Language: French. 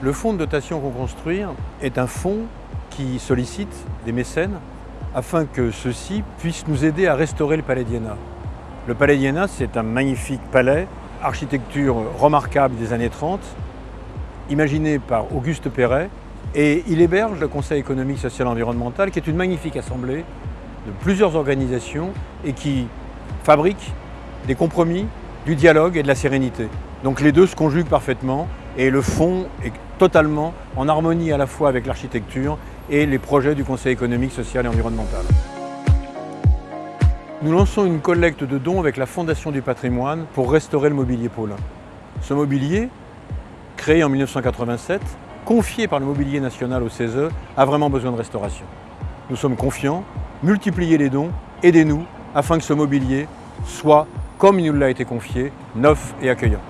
Le fonds de dotation Reconstruire est un fonds qui sollicite des mécènes afin que ceux-ci puissent nous aider à restaurer le Palais d'Iéna. Le Palais d'Iéna, c'est un magnifique palais, architecture remarquable des années 30, imaginé par Auguste Perret, et il héberge le Conseil économique, social et environnemental, qui est une magnifique assemblée de plusieurs organisations et qui fabrique des compromis, du dialogue et de la sérénité. Donc les deux se conjuguent parfaitement et le fond est totalement en harmonie à la fois avec l'architecture et les projets du Conseil économique, social et environnemental. Nous lançons une collecte de dons avec la Fondation du patrimoine pour restaurer le mobilier Paulin. Ce mobilier, créé en 1987, confié par le mobilier national au CESE, a vraiment besoin de restauration. Nous sommes confiants, multipliez les dons, aidez-nous afin que ce mobilier soit, comme il nous l'a été confié, neuf et accueillant.